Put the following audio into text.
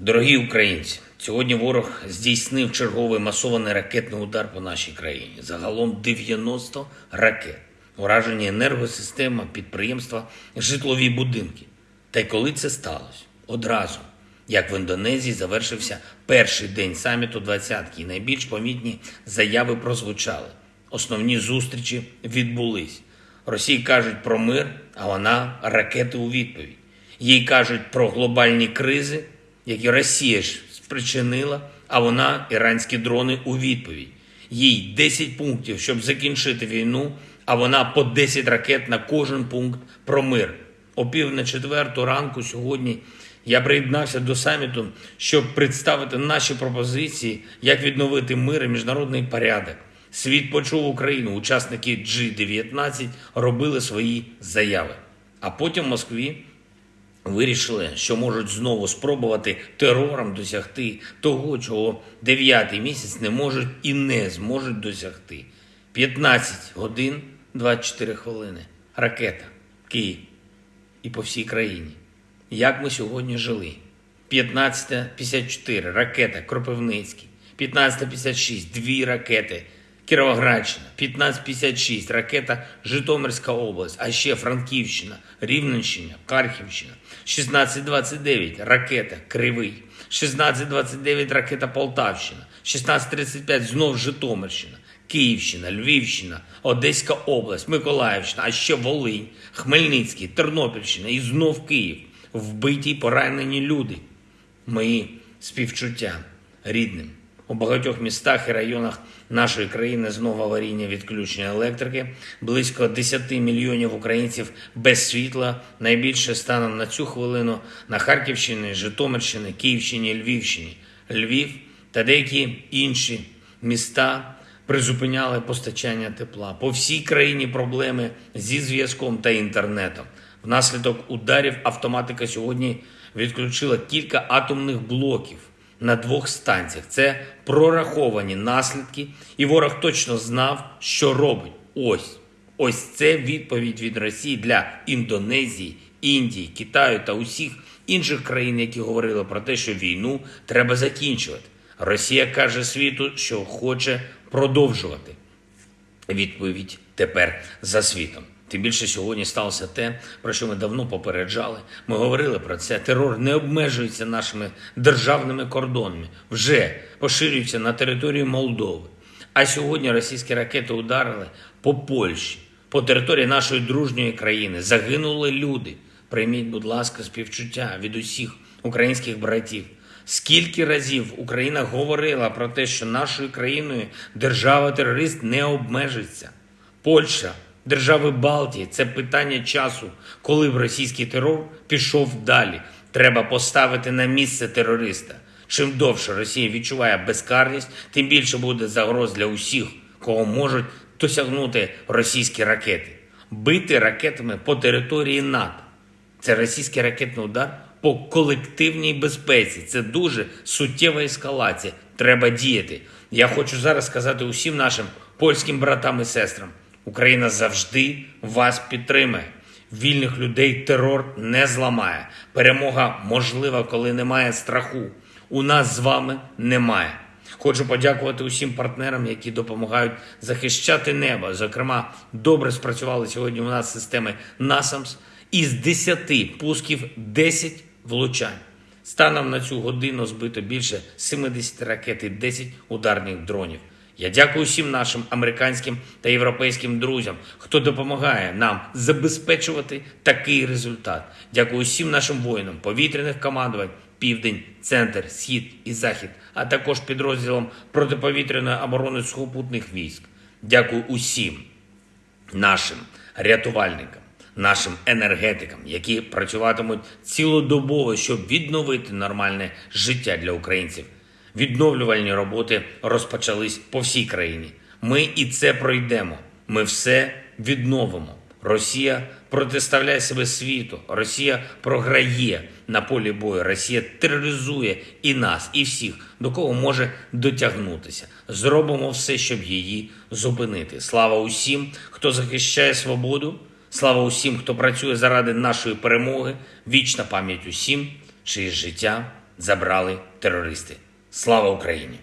Дорогі українці, сьогодні ворог здійснив черговий масований ракетний удар по нашій країні. Загалом 90 ракет. Уражені енергосистема, підприємства, житлові будинки. Та й коли це сталося? Одразу, як в Індонезії завершився перший день саміту двадцятки, і найбільш помітні заяви прозвучали. Основні зустрічі відбулись. Росії кажуть про мир, а вона ракети у відповідь. Їй кажуть про глобальні кризи, які Росія ж спричинила, а вона іранські дрони у відповідь. Їй 10 пунктів, щоб закінчити війну, а вона по 10 ракет на кожен пункт про мир. О пів на четверту ранку сьогодні я приєднався до саміту, щоб представити наші пропозиції, як відновити мир і міжнародний порядок. Світ почув Україну. Учасники G19 робили свої заяви. А потім в Москві вирішили, що можуть знову спробувати терором досягти того, чого дев'ятий місяць не можуть і не зможуть досягти. 15 годин 24 хвилини. Ракета. Київ. І по всій країні. Як ми сьогодні жили? 15.54 ракета Кропивницький. 15.56 дві ракети Кіровоградщина. 15.56 ракета Житомирська область, а ще Франківщина, Рівненщина, Харківщина. 16.29 ракета Кривий. 16.29 ракета Полтавщина. 16.35 знов Житомирщина. Київщина, Львівщина, Одеська область, Миколаївщина, а ще Волинь, Хмельницький, Тернопільщина і знов Київ. Вбиті поранені люди. Мої співчуття рідним. У багатьох містах і районах нашої країни знову аварійне відключення електрики. Близько 10 мільйонів українців без світла. Найбільше станом на цю хвилину на Харківщині, Житомирщині, Київщині, Львівщині, Львів та деякі інші міста призупиняли постачання тепла. По всій країні проблеми зі зв'язком та інтернетом. Внаслідок ударів автоматика сьогодні відключила кілька атомних блоків на двох станціях. Це прораховані наслідки, і ворог точно знав, що робить. Ось ось це відповідь від Росії для Індонезії, Індії, Китаю та усіх інших країн, які говорили про те, що війну треба закінчувати. Росія каже світу, що хоче продовжувати. Відповідь тепер за світом. Тим більше сьогодні сталося те, про що ми давно попереджали. Ми говорили про це. Терор не обмежується нашими державними кордонами, вже поширюється на територію Молдови. А сьогодні російські ракети ударили по Польщі, по території нашої дружньої країни. Загинули люди. Прийміть, будь ласка, співчуття від усіх українських братів. Скільки разів Україна говорила про те, що нашою країною держава-терорист не обмежиться? Польща, держави Балтії це питання часу, коли б російський терор пішов далі. Треба поставити на місце терориста. Чим довше Росія відчуває безкарність, тим більше буде загроз для усіх, кого можуть досягнути російські ракети. Бити ракетами по території НАТО. Це російський ракетний удар по колективній безпеці. Це дуже суттєва ескалація. Треба діяти. Я хочу зараз сказати усім нашим польським братам і сестрам: Україна завжди вас підтримає. Вільних людей терор не зламає. Перемога можлива, коли немає страху. У нас з вами немає. Хочу подякувати усім партнерам, які допомагають захищати небо. Зокрема, добре спрацювали сьогодні у нас системи NASAMS. Із 10 пусків 10 влучань. Станом на цю годину збито більше 70 ракет і 10 ударних дронів. Я дякую всім нашим американським та європейським друзям, хто допомагає нам забезпечувати такий результат. Дякую всім нашим воїнам, повітряних командувань, південь, центр, схід і захід, а також підрозділам протиповітряної оборони сухопутних військ. Дякую усім нашим рятувальникам, нашим енергетикам, які працюватимуть цілодобово, щоб відновити нормальне життя для українців. Відновлювальні роботи розпочались по всій країні. Ми і це пройдемо. Ми все відновимо. Росія протиставляє себе світу. Росія програє на полі бою. Росія тероризує і нас, і всіх, до кого може дотягнутися. Зробимо все, щоб її зупинити. Слава усім, хто захищає свободу. Слава усім, хто працює заради нашої перемоги. Вічна пам'ять усім, чиє життя забрали терористи. Слава Україні!